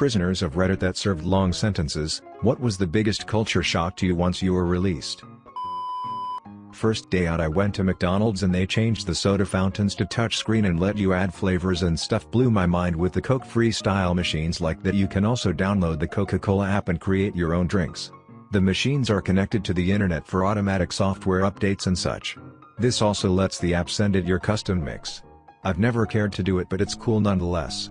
Prisoners of Reddit that served long sentences, what was the biggest culture shock to you once you were released? First day out I went to McDonald's and they changed the soda fountains to touchscreen and let you add flavors and stuff blew my mind with the Coke freestyle machines like that you can also download the Coca-Cola app and create your own drinks. The machines are connected to the internet for automatic software updates and such. This also lets the app send it your custom mix. I've never cared to do it but it's cool nonetheless.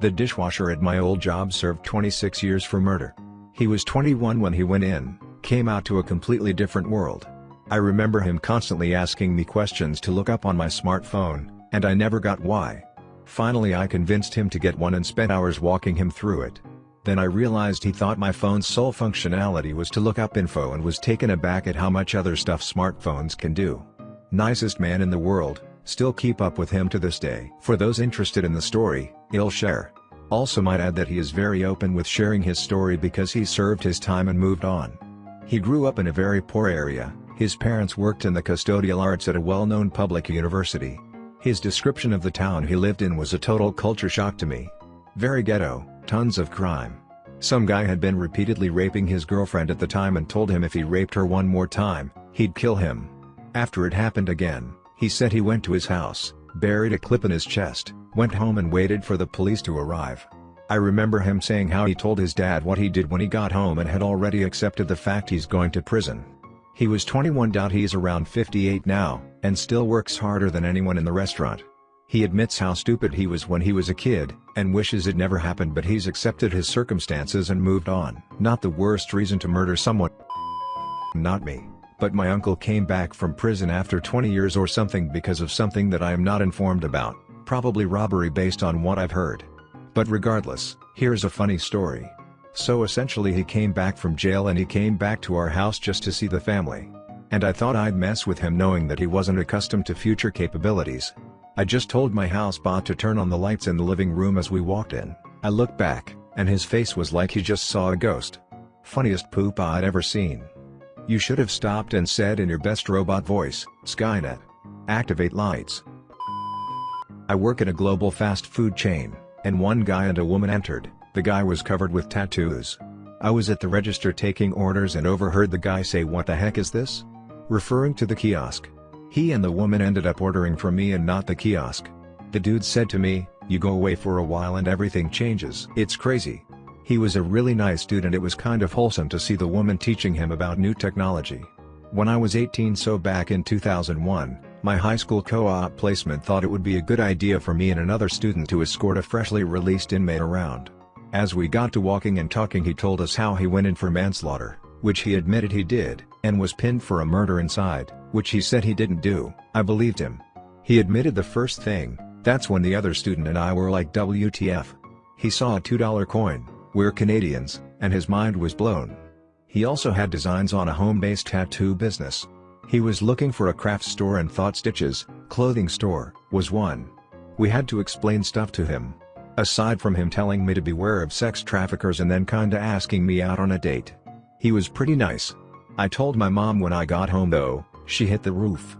The dishwasher at my old job served 26 years for murder. He was 21 when he went in, came out to a completely different world. I remember him constantly asking me questions to look up on my smartphone, and I never got why. Finally I convinced him to get one and spent hours walking him through it. Then I realized he thought my phone's sole functionality was to look up info and was taken aback at how much other stuff smartphones can do. Nicest man in the world, still keep up with him to this day. For those interested in the story, he'll share. Also might add that he is very open with sharing his story because he served his time and moved on. He grew up in a very poor area, his parents worked in the custodial arts at a well-known public university. His description of the town he lived in was a total culture shock to me. Very ghetto, tons of crime. Some guy had been repeatedly raping his girlfriend at the time and told him if he raped her one more time, he'd kill him. After it happened again, he said he went to his house, buried a clip in his chest, went home and waited for the police to arrive. I remember him saying how he told his dad what he did when he got home and had already accepted the fact he's going to prison. He was 21. He's around 58 now, and still works harder than anyone in the restaurant. He admits how stupid he was when he was a kid, and wishes it never happened but he's accepted his circumstances and moved on. Not the worst reason to murder someone. Not me. But my uncle came back from prison after 20 years or something because of something that I am not informed about, probably robbery based on what I've heard. But regardless, here's a funny story. So essentially he came back from jail and he came back to our house just to see the family. And I thought I'd mess with him knowing that he wasn't accustomed to future capabilities. I just told my housebot to turn on the lights in the living room as we walked in. I looked back, and his face was like he just saw a ghost. Funniest poop I'd ever seen. You should have stopped and said in your best robot voice, Skynet. Activate lights. I work at a global fast food chain and one guy and a woman entered, the guy was covered with tattoos. I was at the register taking orders and overheard the guy say what the heck is this? Referring to the kiosk. He and the woman ended up ordering from me and not the kiosk. The dude said to me, you go away for a while and everything changes. It's crazy. He was a really nice dude and it was kind of wholesome to see the woman teaching him about new technology. When I was 18 so back in 2001, my high school co-op placement thought it would be a good idea for me and another student to escort a freshly released inmate around. As we got to walking and talking he told us how he went in for manslaughter, which he admitted he did, and was pinned for a murder inside, which he said he didn't do, I believed him. He admitted the first thing, that's when the other student and I were like WTF. He saw a $2 coin, we're Canadians, and his mind was blown. He also had designs on a home-based tattoo business, he was looking for a craft store and thought Stitches, clothing store, was one. We had to explain stuff to him. Aside from him telling me to beware of sex traffickers and then kinda asking me out on a date. He was pretty nice. I told my mom when I got home though, she hit the roof.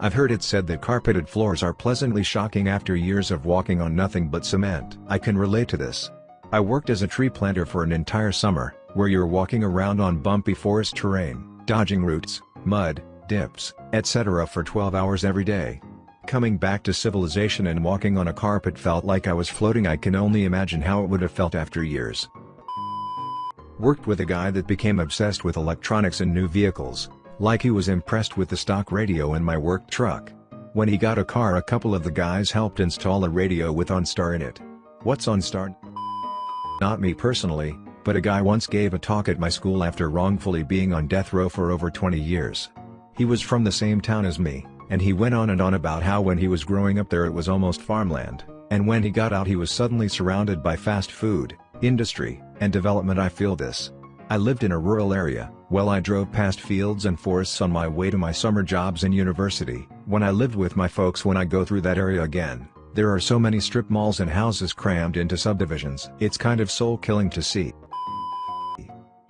I've heard it said that carpeted floors are pleasantly shocking after years of walking on nothing but cement. I can relate to this. I worked as a tree planter for an entire summer, where you're walking around on bumpy forest terrain dodging roots, mud, dips, etc. for 12 hours every day. Coming back to civilization and walking on a carpet felt like I was floating I can only imagine how it would have felt after years. Worked with a guy that became obsessed with electronics and new vehicles, like he was impressed with the stock radio in my work truck. When he got a car a couple of the guys helped install a radio with OnStar in it. What's OnStar? Not me personally, but a guy once gave a talk at my school after wrongfully being on death row for over 20 years. He was from the same town as me, and he went on and on about how when he was growing up there it was almost farmland, and when he got out he was suddenly surrounded by fast food, industry, and development I feel this. I lived in a rural area, well I drove past fields and forests on my way to my summer jobs in university, when I lived with my folks when I go through that area again, there are so many strip malls and houses crammed into subdivisions. It's kind of soul-killing to see.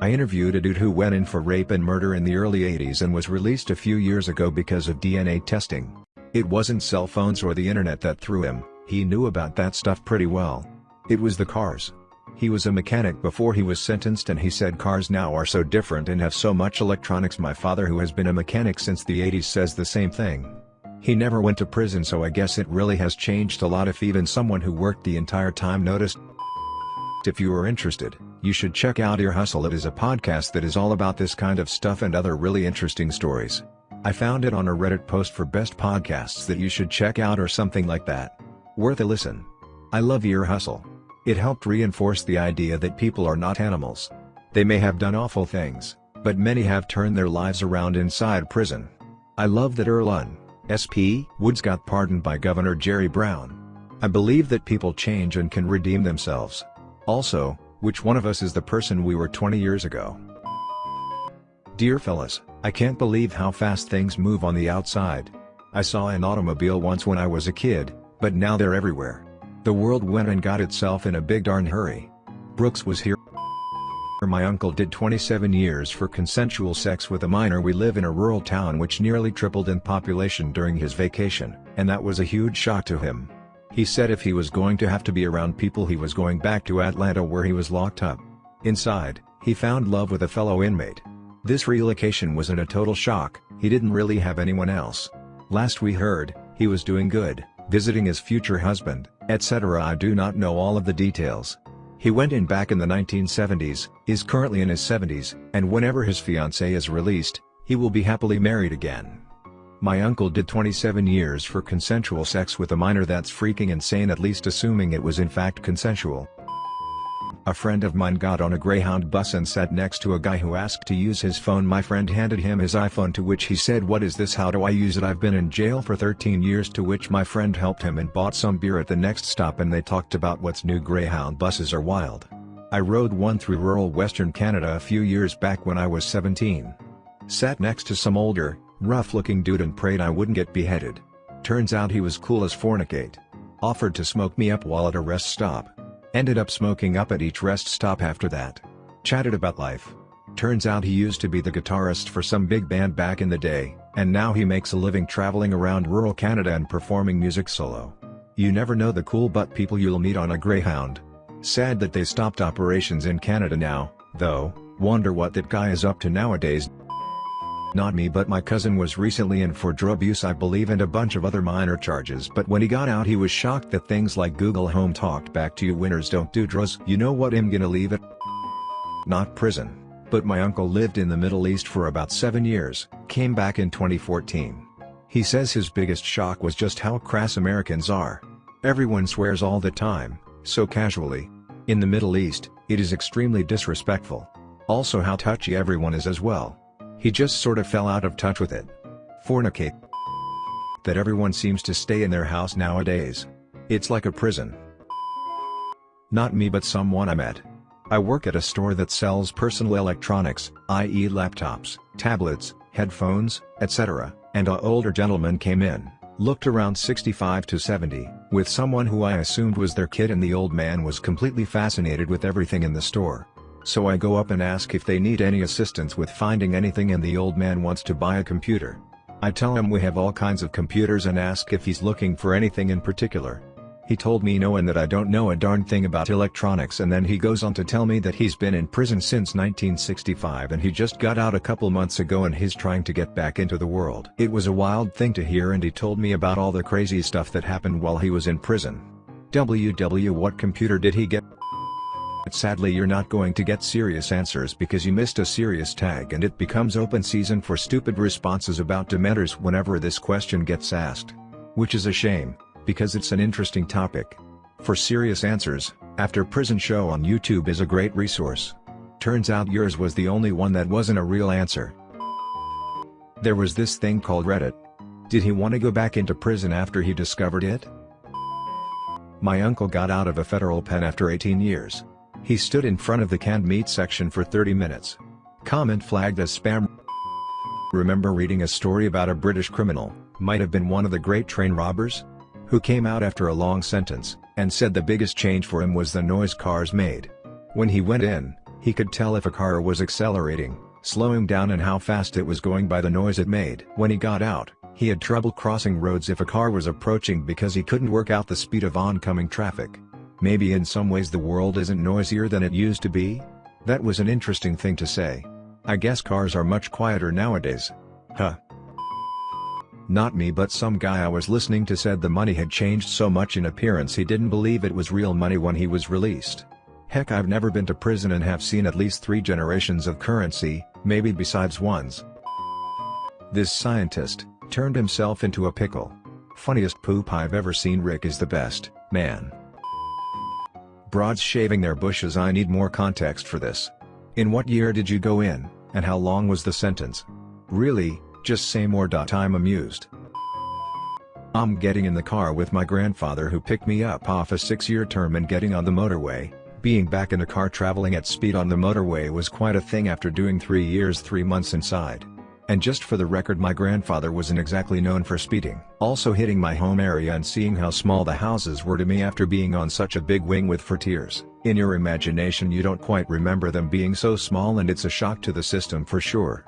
I interviewed a dude who went in for rape and murder in the early 80s and was released a few years ago because of DNA testing. It wasn't cell phones or the internet that threw him, he knew about that stuff pretty well. It was the cars. He was a mechanic before he was sentenced and he said cars now are so different and have so much electronics my father who has been a mechanic since the 80s says the same thing. He never went to prison so I guess it really has changed a lot if even someone who worked the entire time noticed. If you are interested, you should check out Ear Hustle it is a podcast that is all about this kind of stuff and other really interesting stories. I found it on a Reddit post for best podcasts that you should check out or something like that. Worth a listen. I love Ear Hustle. It helped reinforce the idea that people are not animals. They may have done awful things, but many have turned their lives around inside prison. I love that Earlonne, SP Woods got pardoned by Governor Jerry Brown. I believe that people change and can redeem themselves. Also, which one of us is the person we were 20 years ago? Dear fellas, I can't believe how fast things move on the outside. I saw an automobile once when I was a kid, but now they're everywhere. The world went and got itself in a big darn hurry. Brooks was here. My uncle did 27 years for consensual sex with a minor we live in a rural town which nearly tripled in population during his vacation, and that was a huge shock to him. He said if he was going to have to be around people he was going back to Atlanta where he was locked up. Inside, he found love with a fellow inmate. This relocation wasn't a total shock, he didn't really have anyone else. Last we heard, he was doing good, visiting his future husband, etc. I do not know all of the details, he went in back in the 1970s, is currently in his 70s, and whenever his fiancée is released, he will be happily married again. My uncle did 27 years for consensual sex with a minor that's freaking insane at least assuming it was in fact consensual. A friend of mine got on a Greyhound bus and sat next to a guy who asked to use his phone my friend handed him his iPhone to which he said what is this how do I use it I've been in jail for 13 years to which my friend helped him and bought some beer at the next stop and they talked about what's new Greyhound buses are wild. I rode one through rural western Canada a few years back when I was 17. Sat next to some older, rough-looking dude and prayed I wouldn't get beheaded. Turns out he was cool as fornicate. Offered to smoke me up while at a rest stop. Ended up smoking up at each rest stop after that. Chatted about life. Turns out he used to be the guitarist for some big band back in the day, and now he makes a living traveling around rural Canada and performing music solo. You never know the cool butt people you'll meet on a Greyhound. Sad that they stopped operations in Canada now, though, wonder what that guy is up to nowadays. Not me but my cousin was recently in for drug abuse I believe and a bunch of other minor charges but when he got out he was shocked that things like Google Home talked back to you winners don't do drugs you know what I'm gonna leave it? Not prison. But my uncle lived in the Middle East for about 7 years, came back in 2014. He says his biggest shock was just how crass Americans are. Everyone swears all the time, so casually. In the Middle East, it is extremely disrespectful. Also how touchy everyone is as well. He just sort of fell out of touch with it. Fornicate. That everyone seems to stay in their house nowadays. It's like a prison. Not me but someone I met. I work at a store that sells personal electronics, i.e. laptops, tablets, headphones, etc., and a older gentleman came in, looked around 65 to 70, with someone who I assumed was their kid and the old man was completely fascinated with everything in the store. So I go up and ask if they need any assistance with finding anything and the old man wants to buy a computer. I tell him we have all kinds of computers and ask if he's looking for anything in particular. He told me no and that I don't know a darn thing about electronics and then he goes on to tell me that he's been in prison since 1965 and he just got out a couple months ago and he's trying to get back into the world. It was a wild thing to hear and he told me about all the crazy stuff that happened while he was in prison. WW what computer did he get? But sadly you're not going to get serious answers because you missed a serious tag and it becomes open season for stupid responses about dementors whenever this question gets asked. Which is a shame, because it's an interesting topic. For serious answers, After Prison Show on YouTube is a great resource. Turns out yours was the only one that wasn't a real answer. There was this thing called Reddit. Did he want to go back into prison after he discovered it? My uncle got out of a federal pen after 18 years. He stood in front of the canned meat section for 30 minutes. Comment flagged as spam. Remember reading a story about a British criminal, might have been one of the great train robbers? Who came out after a long sentence, and said the biggest change for him was the noise cars made. When he went in, he could tell if a car was accelerating, slowing down and how fast it was going by the noise it made. When he got out, he had trouble crossing roads if a car was approaching because he couldn't work out the speed of oncoming traffic. Maybe in some ways the world isn't noisier than it used to be? That was an interesting thing to say. I guess cars are much quieter nowadays. Huh. Not me but some guy I was listening to said the money had changed so much in appearance he didn't believe it was real money when he was released. Heck I've never been to prison and have seen at least three generations of currency, maybe besides ones. This scientist, turned himself into a pickle. Funniest poop I've ever seen Rick is the best, man. Broads shaving their bushes I need more context for this. In what year did you go in, and how long was the sentence? Really, just say more. I'm amused. I'm getting in the car with my grandfather who picked me up off a six-year term and getting on the motorway. Being back in a car traveling at speed on the motorway was quite a thing after doing three years three months inside. And just for the record my grandfather wasn't exactly known for speeding. Also hitting my home area and seeing how small the houses were to me after being on such a big wing with tiers. In your imagination you don't quite remember them being so small and it's a shock to the system for sure.